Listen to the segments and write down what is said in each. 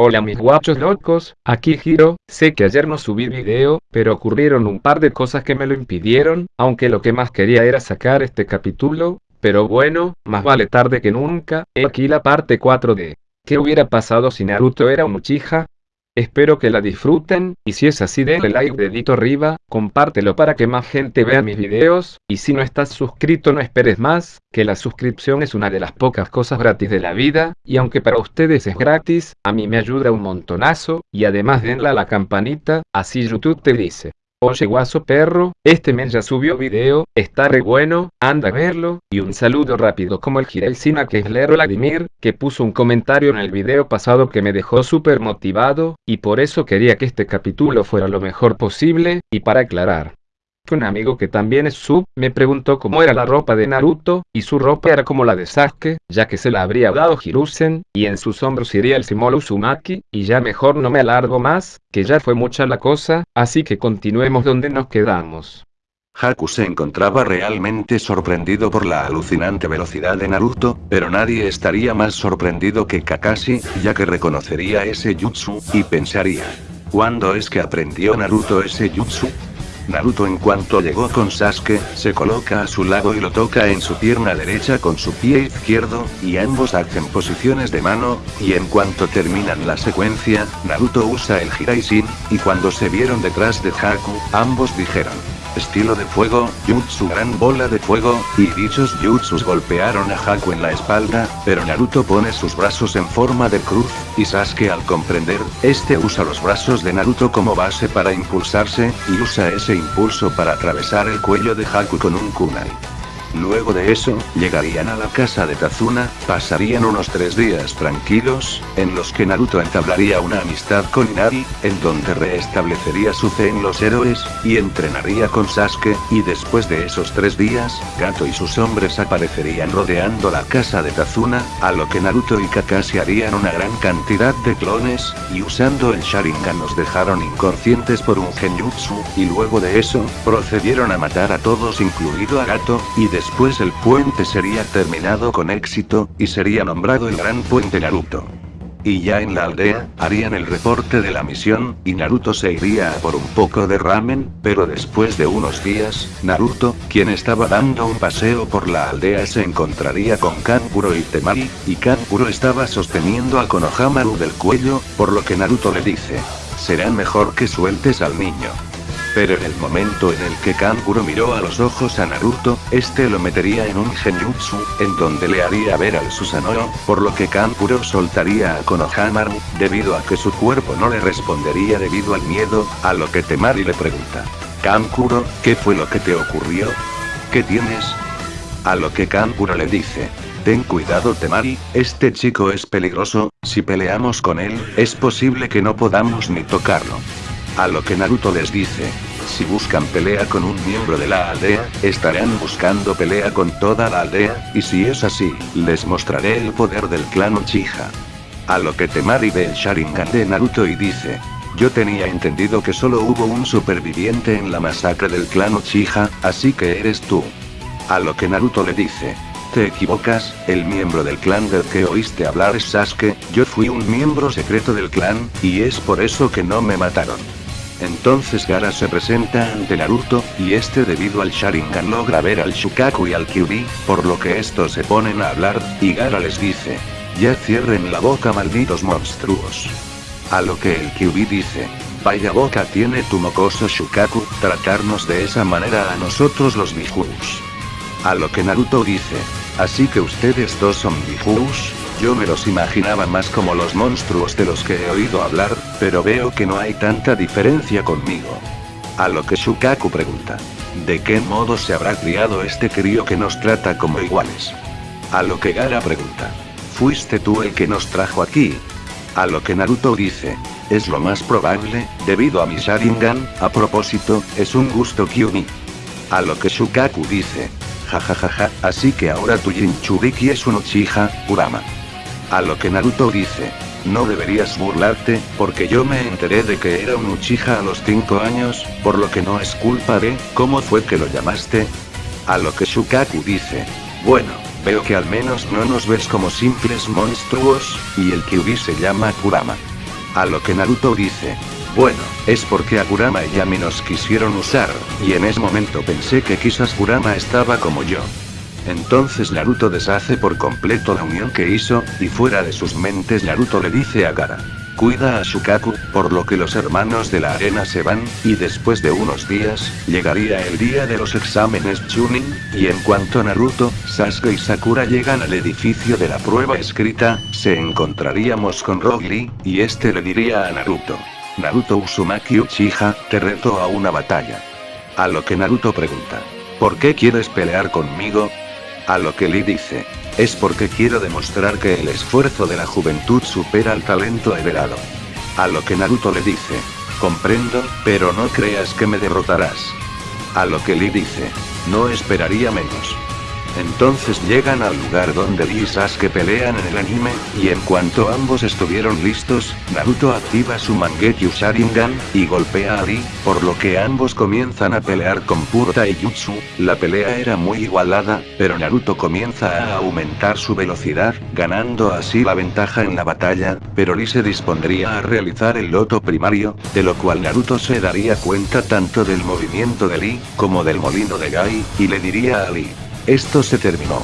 Hola mis guachos locos, aquí Giro, sé que ayer no subí video, pero ocurrieron un par de cosas que me lo impidieron, aunque lo que más quería era sacar este capítulo, pero bueno, más vale tarde que nunca, he aquí la parte 4 de ¿Qué hubiera pasado si Naruto era un Uchiha? Espero que la disfruten, y si es así denle like dedito arriba, compártelo para que más gente vea mis videos, y si no estás suscrito no esperes más, que la suscripción es una de las pocas cosas gratis de la vida, y aunque para ustedes es gratis, a mí me ayuda un montonazo, y además denle a la campanita, así YouTube te dice. Oye guaso perro, este men ya subió video, está re bueno, anda a verlo, y un saludo rápido como el Sina que es Lero Vladimir, que puso un comentario en el video pasado que me dejó súper motivado, y por eso quería que este capítulo fuera lo mejor posible, y para aclarar, un amigo que también es sub, me preguntó cómo era la ropa de Naruto, y su ropa era como la de Sasuke, ya que se la habría dado Hiruzen, y en sus hombros iría el símbolo Uzumaki, y ya mejor no me alargo más, que ya fue mucha la cosa, así que continuemos donde nos quedamos. Haku se encontraba realmente sorprendido por la alucinante velocidad de Naruto, pero nadie estaría más sorprendido que Kakashi, ya que reconocería ese jutsu, y pensaría. ¿Cuándo es que aprendió Naruto ese jutsu? Naruto en cuanto llegó con Sasuke, se coloca a su lado y lo toca en su pierna derecha con su pie izquierdo, y ambos hacen posiciones de mano, y en cuanto terminan la secuencia, Naruto usa el Hiraishin, y cuando se vieron detrás de Haku, ambos dijeron, estilo de fuego, jutsu gran bola de fuego, y dichos jutsus golpearon a Haku en la espalda, pero Naruto pone sus brazos en forma de cruz, y Sasuke al comprender, este usa los brazos de Naruto como base para impulsarse, y usa ese impulso para atravesar el cuello de Haku con un kunai. Luego de eso, llegarían a la casa de Tazuna, pasarían unos tres días tranquilos, en los que Naruto entablaría una amistad con Inari, en donde reestablecería su fe en los héroes, y entrenaría con Sasuke, y después de esos tres días, Gato y sus hombres aparecerían rodeando la casa de Tazuna, a lo que Naruto y Kakashi harían una gran cantidad de clones, y usando el Sharingan nos dejaron inconscientes por un genjutsu, y luego de eso, procedieron a matar a todos incluido a Gato, y de Después el puente sería terminado con éxito, y sería nombrado el Gran Puente Naruto. Y ya en la aldea, harían el reporte de la misión, y Naruto se iría a por un poco de ramen, pero después de unos días, Naruto, quien estaba dando un paseo por la aldea se encontraría con Kankuro y Temari, y Kankuro estaba sosteniendo a Konohamaru del cuello, por lo que Naruto le dice, será mejor que sueltes al niño. Pero en el momento en el que Kankuro miró a los ojos a Naruto, este lo metería en un genjutsu, en donde le haría ver al Susanoo, por lo que Kankuro soltaría a Konohamaru, debido a que su cuerpo no le respondería debido al miedo, a lo que Temari le pregunta. Kankuro, ¿qué fue lo que te ocurrió? ¿Qué tienes? A lo que Kankuro le dice, Ten cuidado Temari, este chico es peligroso, si peleamos con él, es posible que no podamos ni tocarlo. A lo que Naruto les dice, si buscan pelea con un miembro de la aldea, estarán buscando pelea con toda la aldea, y si es así, les mostraré el poder del clan Uchiha. A lo que Temari ve el Sharingan de Naruto y dice, yo tenía entendido que solo hubo un superviviente en la masacre del clan Uchiha, así que eres tú. A lo que Naruto le dice, te equivocas, el miembro del clan del que oíste hablar es Sasuke, yo fui un miembro secreto del clan, y es por eso que no me mataron. Entonces Gara se presenta ante Naruto, y este debido al Sharingan logra ver al Shukaku y al Kyuubi, por lo que estos se ponen a hablar, y Gara les dice, ya cierren la boca malditos monstruos. A lo que el Kyuubi dice, vaya boca tiene tu mocoso Shukaku, tratarnos de esa manera a nosotros los Bijus. A lo que Naruto dice, así que ustedes dos son Bijus, yo me los imaginaba más como los monstruos de los que he oído hablar, pero veo que no hay tanta diferencia conmigo. A lo que Shukaku pregunta. ¿De qué modo se habrá criado este crío que nos trata como iguales? A lo que Gara pregunta. ¿Fuiste tú el que nos trajo aquí? A lo que Naruto dice. Es lo más probable, debido a mi Sharingan, a propósito, es un gusto Kyuubi. A lo que Shukaku dice. Jajajaja, así que ahora tu Jinchuriki es un Uchiha, Kurama. A lo que Naruto dice. No deberías burlarte, porque yo me enteré de que era un Uchiha a los 5 años, por lo que no es culpa de, ¿cómo fue que lo llamaste? A lo que Shukaku dice. Bueno, veo que al menos no nos ves como simples monstruos, y el Kyuubi se llama Kurama. A lo que Naruto dice. Bueno, es porque a Kurama y Yami nos quisieron usar, y en ese momento pensé que quizás Kurama estaba como yo. Entonces Naruto deshace por completo la unión que hizo, y fuera de sus mentes Naruto le dice a Gara. Cuida a Shukaku, por lo que los hermanos de la arena se van, y después de unos días, llegaría el día de los exámenes Chunin, y en cuanto Naruto, Sasuke y Sakura llegan al edificio de la prueba escrita, se encontraríamos con Lee, y este le diría a Naruto. Naruto Uzumaki Uchiha, te reto a una batalla. A lo que Naruto pregunta. ¿Por qué quieres pelear conmigo? A lo que Lee dice. Es porque quiero demostrar que el esfuerzo de la juventud supera al talento heredado. A lo que Naruto le dice. Comprendo, pero no creas que me derrotarás. A lo que Lee dice. No esperaría menos. Entonces llegan al lugar donde Lee y Sasuke pelean en el anime, y en cuanto ambos estuvieron listos, Naruto activa su Mangekyo Sharingan, y golpea a Lee, por lo que ambos comienzan a pelear con puro taijutsu, la pelea era muy igualada, pero Naruto comienza a aumentar su velocidad, ganando así la ventaja en la batalla, pero Lee se dispondría a realizar el loto primario, de lo cual Naruto se daría cuenta tanto del movimiento de Lee, como del molino de Gai, y le diría a Lee. Esto se terminó.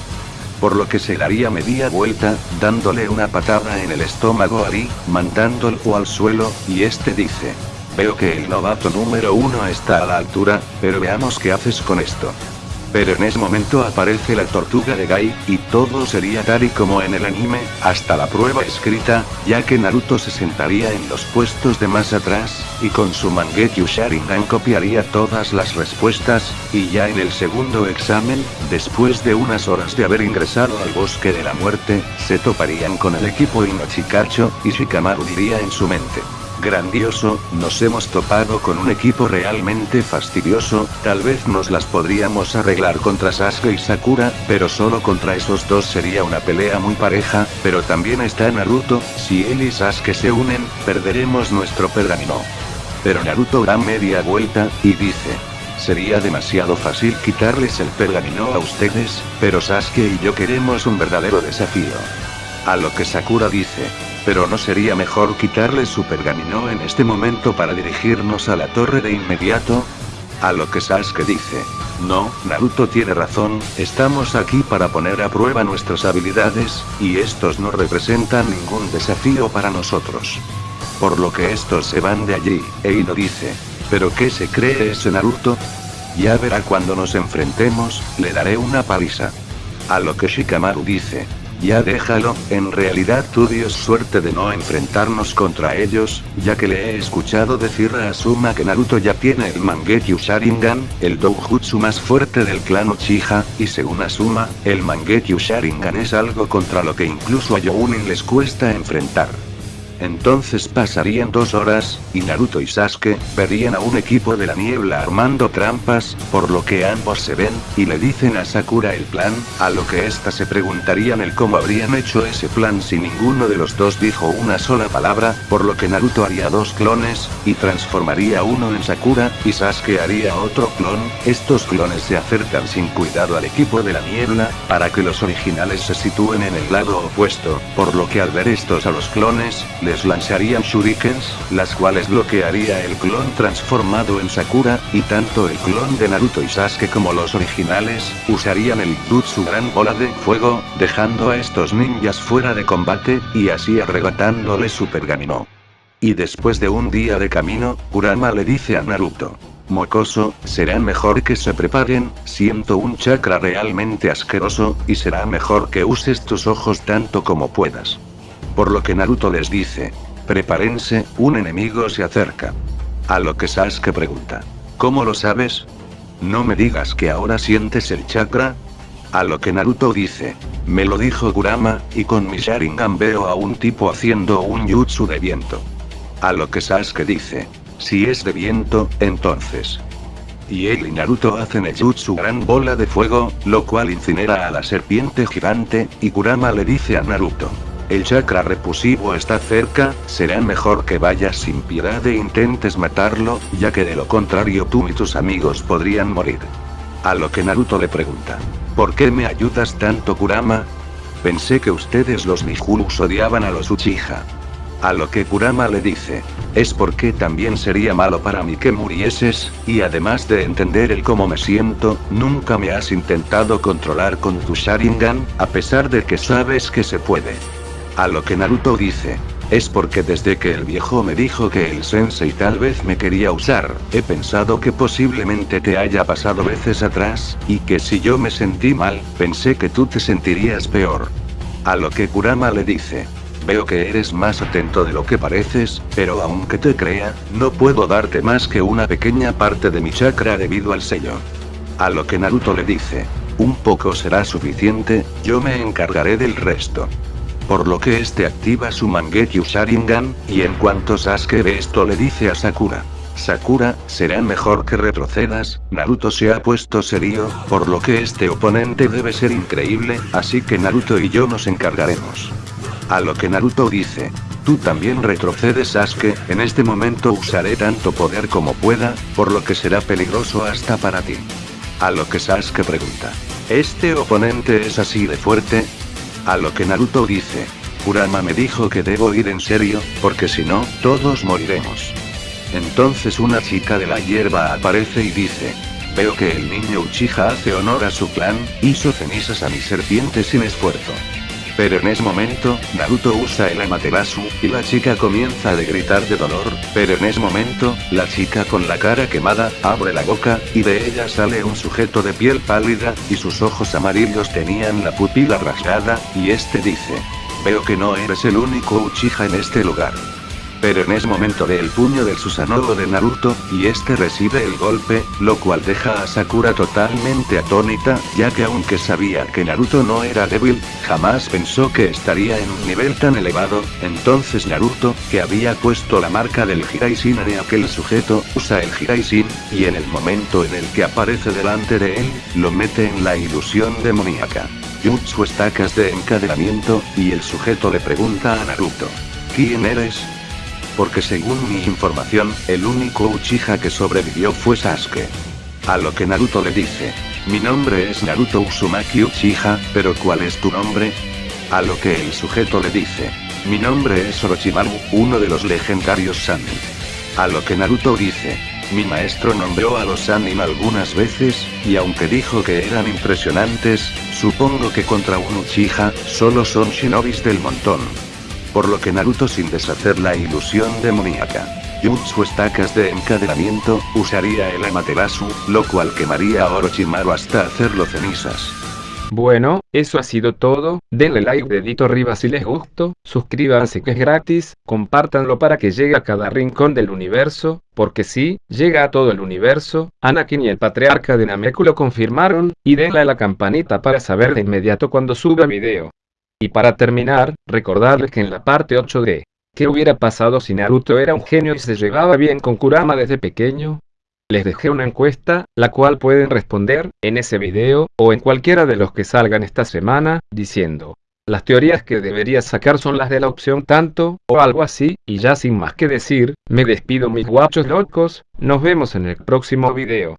Por lo que se daría media vuelta, dándole una patada en el estómago a Lee, mandándolo al suelo, y este dice. Veo que el novato número uno está a la altura, pero veamos qué haces con esto. Pero en ese momento aparece la tortuga de Gai, y todo sería tal y como en el anime, hasta la prueba escrita, ya que Naruto se sentaría en los puestos de más atrás, y con su Mangekyo Sharingan copiaría todas las respuestas, y ya en el segundo examen, después de unas horas de haber ingresado al bosque de la muerte, se toparían con el equipo Inochikacho, y Shikamaru diría en su mente. Grandioso, nos hemos topado con un equipo realmente fastidioso, tal vez nos las podríamos arreglar contra Sasuke y Sakura, pero solo contra esos dos sería una pelea muy pareja, pero también está Naruto, si él y Sasuke se unen, perderemos nuestro pergamino. Pero Naruto da media vuelta, y dice. Sería demasiado fácil quitarles el pergamino a ustedes, pero Sasuke y yo queremos un verdadero desafío. A lo que Sakura dice. Pero no sería mejor quitarle su pergamino en este momento para dirigirnos a la torre de inmediato. A lo que Sasuke dice. No, Naruto tiene razón, estamos aquí para poner a prueba nuestras habilidades, y estos no representan ningún desafío para nosotros. Por lo que estos se van de allí, Eino dice. ¿Pero qué se cree ese Naruto? Ya verá cuando nos enfrentemos, le daré una paliza. A lo que Shikamaru dice. Ya déjalo, en realidad tú dio suerte de no enfrentarnos contra ellos, ya que le he escuchado decir a Asuma que Naruto ya tiene el Mangekyo Sharingan, el doujutsu más fuerte del clan Uchiha, y según Asuma, el Mangekyo Sharingan es algo contra lo que incluso a Younin les cuesta enfrentar. Entonces pasarían dos horas, y Naruto y Sasuke, verían a un equipo de la niebla armando trampas, por lo que ambos se ven, y le dicen a Sakura el plan, a lo que ésta se preguntarían el cómo habrían hecho ese plan si ninguno de los dos dijo una sola palabra, por lo que Naruto haría dos clones, y transformaría uno en Sakura, y Sasuke haría otro clon, estos clones se acercan sin cuidado al equipo de la niebla, para que los originales se sitúen en el lado opuesto, por lo que al ver estos a los clones, les lanzarían shurikens, las cuales bloquearía el clon transformado en Sakura, y tanto el clon de Naruto y Sasuke como los originales, usarían el Jutsu Gran Bola de Fuego, dejando a estos ninjas fuera de combate, y así arrebatándole su pergamino. Y después de un día de camino, Kurama le dice a Naruto. Mocoso, será mejor que se preparen, siento un chakra realmente asqueroso, y será mejor que uses tus ojos tanto como puedas. Por lo que Naruto les dice. Prepárense, un enemigo se acerca. A lo que Sasuke pregunta. ¿Cómo lo sabes? No me digas que ahora sientes el chakra. A lo que Naruto dice. Me lo dijo Kurama, y con mi Sharingan veo a un tipo haciendo un jutsu de viento. A lo que Sasuke dice. Si es de viento, entonces. Y él y Naruto hacen el jutsu gran bola de fuego, lo cual incinera a la serpiente gigante, y Kurama le dice a Naruto. El chakra repusivo está cerca, será mejor que vayas sin piedad e intentes matarlo, ya que de lo contrario tú y tus amigos podrían morir. A lo que Naruto le pregunta. ¿Por qué me ayudas tanto Kurama? Pensé que ustedes los Nijulus odiaban a los Uchiha. A lo que Kurama le dice, es porque también sería malo para mí que murieses, y además de entender el cómo me siento, nunca me has intentado controlar con tu Sharingan, a pesar de que sabes que se puede. A lo que Naruto dice, es porque desde que el viejo me dijo que el sensei tal vez me quería usar, he pensado que posiblemente te haya pasado veces atrás, y que si yo me sentí mal, pensé que tú te sentirías peor. A lo que Kurama le dice, Veo que eres más atento de lo que pareces, pero aunque te crea, no puedo darte más que una pequeña parte de mi chakra debido al sello. A lo que Naruto le dice, un poco será suficiente, yo me encargaré del resto. Por lo que este activa su Mangekyo Sharingan, y en cuanto Sasuke ve esto le dice a Sakura. Sakura, será mejor que retrocedas, Naruto se ha puesto serio, por lo que este oponente debe ser increíble, así que Naruto y yo nos encargaremos. A lo que Naruto dice, tú también retrocedes Sasuke, en este momento usaré tanto poder como pueda, por lo que será peligroso hasta para ti. A lo que Sasuke pregunta, ¿este oponente es así de fuerte? A lo que Naruto dice, Kurama me dijo que debo ir en serio, porque si no, todos moriremos. Entonces una chica de la hierba aparece y dice, veo que el niño Uchiha hace honor a su clan, hizo cenizas a mi serpiente sin esfuerzo. Pero en ese momento, Naruto usa el Amaterasu, y la chica comienza a gritar de dolor, pero en ese momento, la chica con la cara quemada, abre la boca, y de ella sale un sujeto de piel pálida, y sus ojos amarillos tenían la pupila rasgada, y este dice. Veo que no eres el único Uchiha en este lugar. Pero en ese momento ve el puño del Susanoo de Naruto, y este recibe el golpe, lo cual deja a Sakura totalmente atónita, ya que aunque sabía que Naruto no era débil, jamás pensó que estaría en un nivel tan elevado, entonces Naruto, que había puesto la marca del Hiraishin en aquel sujeto, usa el Hiraishin, y en el momento en el que aparece delante de él, lo mete en la ilusión demoníaca. Jutsu estacas de encadenamiento, y el sujeto le pregunta a Naruto. ¿Quién eres? Porque según mi información, el único Uchiha que sobrevivió fue Sasuke. A lo que Naruto le dice, mi nombre es Naruto Uzumaki Uchiha, pero ¿cuál es tu nombre? A lo que el sujeto le dice, mi nombre es Orochimaru, uno de los legendarios Sanin. A lo que Naruto dice, mi maestro nombró a los Sanin algunas veces, y aunque dijo que eran impresionantes, supongo que contra un Uchiha, solo son shinobis del montón por lo que Naruto sin deshacer la ilusión demoníaca. Jutsu estacas de encadenamiento, usaría el Amaterasu, lo cual quemaría a Orochimaru hasta hacerlo cenizas. Bueno, eso ha sido todo, denle like dedito arriba si les gustó, suscríbanse que es gratis, compártanlo para que llegue a cada rincón del universo, porque si, llega a todo el universo, Anakin y el patriarca de Nameku lo confirmaron, y denle a la campanita para saber de inmediato cuando suba video. Y para terminar, recordarles que en la parte 8 de ¿Qué hubiera pasado si Naruto era un genio y se llevaba bien con Kurama desde pequeño? Les dejé una encuesta, la cual pueden responder en ese video, o en cualquiera de los que salgan esta semana, diciendo, las teorías que deberías sacar son las de la opción tanto, o algo así, y ya sin más que decir, me despido mis guachos locos, nos vemos en el próximo video.